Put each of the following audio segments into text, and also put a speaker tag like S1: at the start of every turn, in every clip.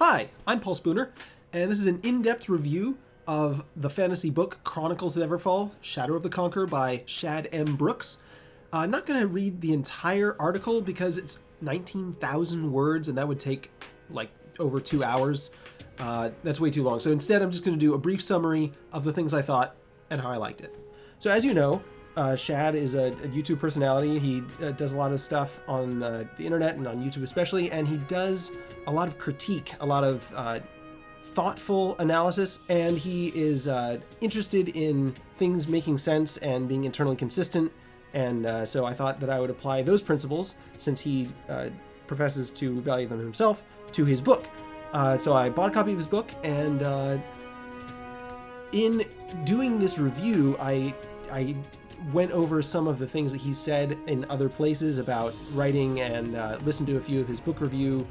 S1: Hi, I'm Paul Spooner, and this is an in-depth review of the fantasy book Chronicles of Everfall, Shadow of the Conqueror by Shad M. Brooks. Uh, I'm not going to read the entire article because it's 19,000 words, and that would take like over two hours. Uh, that's way too long. So instead, I'm just going to do a brief summary of the things I thought and how I liked it. So as you know, uh, Shad is a, a, YouTube personality. He uh, does a lot of stuff on uh, the internet and on YouTube especially, and he does a lot of critique, a lot of uh, thoughtful analysis, and he is uh, interested in things making sense and being internally consistent. And uh, so I thought that I would apply those principles, since he professes to value them himself, to his book. so I bought a copy of his book, and in doing this review, I I went over some of the things that he said in other places about writing and uh, listened to a few of his book review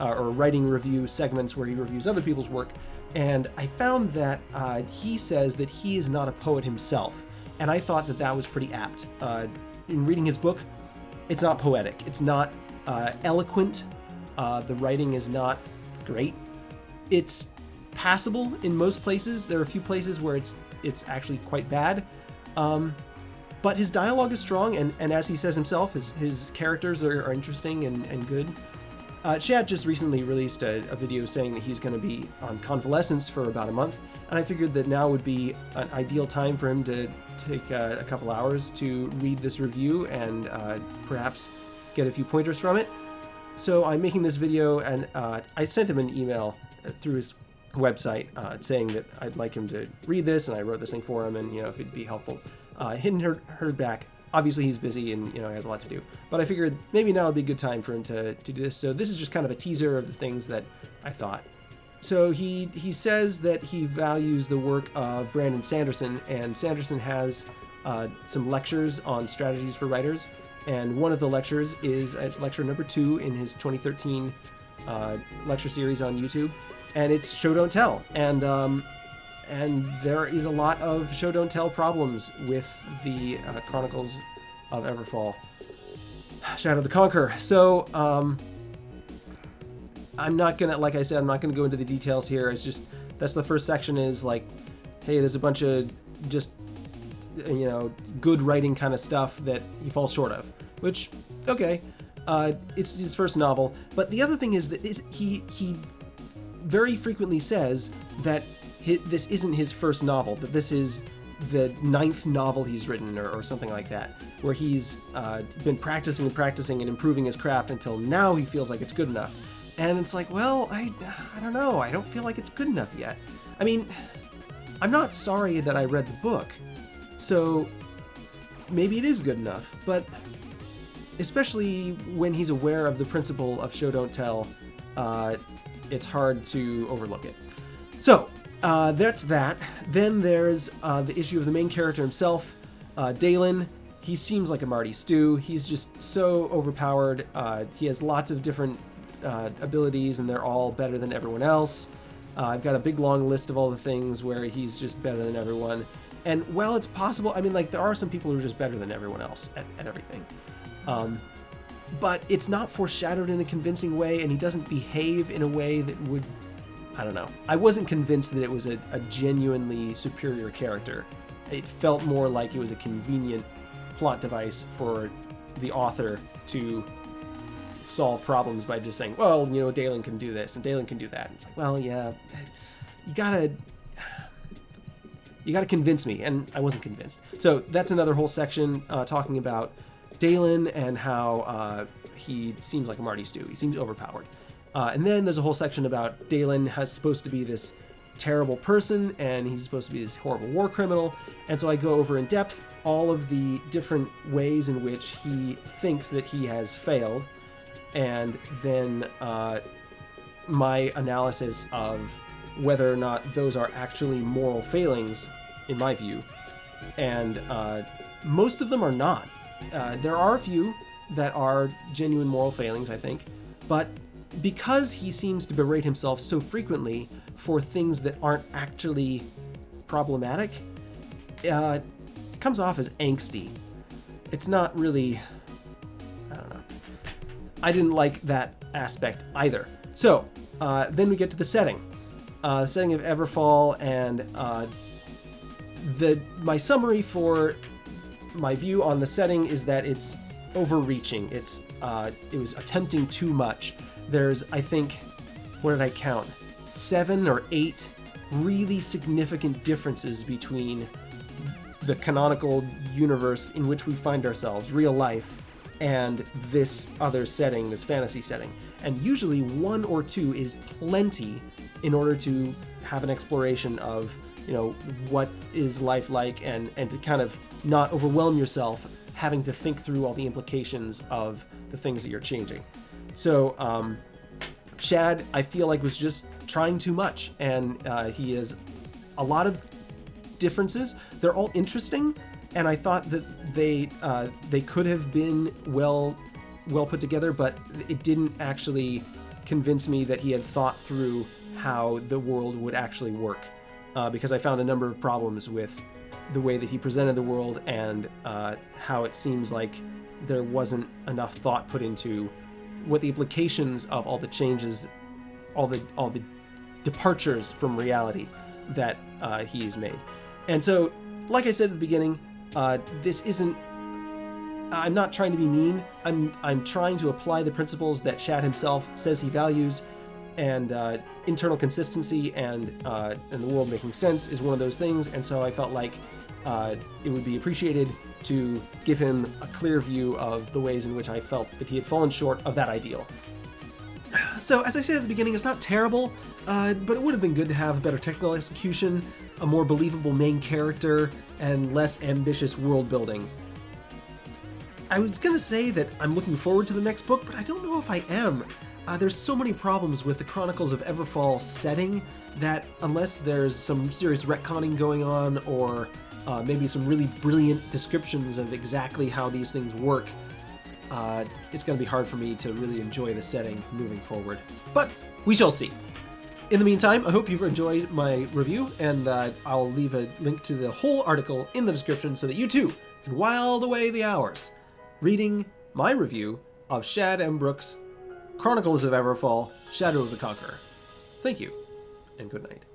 S1: uh, or writing review segments where he reviews other people's work. And I found that uh, he says that he is not a poet himself. And I thought that that was pretty apt. Uh, in reading his book, it's not poetic, it's not uh, eloquent, uh, the writing is not great. It's passable in most places. There are a few places where it's it's actually quite bad. Um, but his dialogue is strong, and, and as he says himself, his, his characters are, are interesting and, and good. Uh, Shad just recently released a, a video saying that he's going to be on convalescence for about a month, and I figured that now would be an ideal time for him to take uh, a couple hours to read this review and uh, perhaps get a few pointers from it. So I'm making this video, and uh, I sent him an email through his website uh, saying that I'd like him to read this, and I wrote this thing for him, and you know if it'd be helpful. Uh, hadn't heard, heard back. Obviously, he's busy and you know he has a lot to do. But I figured maybe now would be a good time for him to, to do this. So this is just kind of a teaser of the things that I thought. So he he says that he values the work of Brandon Sanderson, and Sanderson has uh, some lectures on strategies for writers. And one of the lectures is it's lecture number two in his 2013 uh, lecture series on YouTube, and it's show don't tell. And um, and there is a lot of show don't tell problems with the uh, Chronicles of Everfall. Shadow of the Conqueror. So, um, I'm not gonna, like I said, I'm not gonna go into the details here. It's just that's the first section is like, hey, there's a bunch of just you know good writing kind of stuff that he falls short of. Which, okay, uh, it's his first novel. But the other thing is that is he he very frequently says that this isn't his first novel, that this is the ninth novel he's written or, or something like that, where he's uh, been practicing and practicing and improving his craft until now he feels like it's good enough. And it's like, well, I, I don't know, I don't feel like it's good enough yet. I mean, I'm not sorry that I read the book, so maybe it is good enough, but especially when he's aware of the principle of show don't tell, uh, it's hard to overlook it. So, uh, that's that. Then there's uh, the issue of the main character himself, uh, Daylen. He seems like a Marty Stu. He's just so overpowered. Uh, he has lots of different uh, abilities, and they're all better than everyone else. Uh, I've got a big long list of all the things where he's just better than everyone. And while it's possible, I mean, like, there are some people who are just better than everyone else at, at everything. Um, but it's not foreshadowed in a convincing way, and he doesn't behave in a way that would I don't know. I wasn't convinced that it was a, a genuinely superior character. It felt more like it was a convenient plot device for the author to solve problems by just saying, well, you know, Daylen can do this and Daylen can do that. And it's like, well, yeah, you gotta, you gotta convince me, and I wasn't convinced. So that's another whole section uh, talking about Daylen and how uh, he seems like a Marty Stu. He seems overpowered. Uh, and then there's a whole section about Daylen has supposed to be this terrible person and he's supposed to be this horrible war criminal. And so I go over in depth all of the different ways in which he thinks that he has failed, and then uh, my analysis of whether or not those are actually moral failings, in my view. And uh, most of them are not. Uh, there are a few that are genuine moral failings, I think, but because he seems to berate himself so frequently for things that aren't actually problematic, uh, comes off as angsty. It's not really. I don't know. I didn't like that aspect either. So, Uh, then we get to the setting. Uh, setting of Everfall and uh, the my summary for my view on the setting is that it's overreaching. It's uh, it was attempting too much. There's I think what did I count? Seven or eight really significant differences between the canonical universe in which we find ourselves, real life, and this other setting, this fantasy setting. And usually one or two is plenty in order to have an exploration of, you know, what is life like and, and to kind of not overwhelm yourself having to think through all the implications of the things that you're changing. So, um, Shad, I feel like was just trying too much, and uh, he has a lot of differences. They're all interesting, and I thought that they uh, they could have been well well put together, but it didn't actually convince me that he had thought through how the world would actually work, uh, because I found a number of problems with the way that he presented the world and uh, how it seems like there wasn't enough thought put into what the implications of all the changes, all the all the departures from reality that uh, he's made. And so, like I said at the beginning, uh, this isn't. I'm not trying to be mean. I'm I'm trying to apply the principles that Shad himself says he values, and uh, internal consistency and uh, and the world making sense is one of those things. And so I felt like uh, it would be appreciated to give him a clear view of the ways in which I felt that he had fallen short of that ideal. So, as I said at the beginning, it's not terrible, uh, but it would have been good to have a better technical execution, a more believable main character, and less ambitious world building. I was gonna say that I'm looking forward to the next book, but I don't know if I am. Uh, there's so many problems with the Chronicles of Everfall setting that unless there's some serious retconning going on or uh, maybe some really brilliant descriptions of exactly how these things work, uh, it's going to be hard for me to really enjoy the setting moving forward. But we shall see. In the meantime, I hope you've enjoyed my review, and uh, I'll leave a link to the whole article in the description so that you too can while away the hours reading my review of Shad M. Brooks' Chronicles of Everfall Shadow of the Conqueror. Thank you, and good night.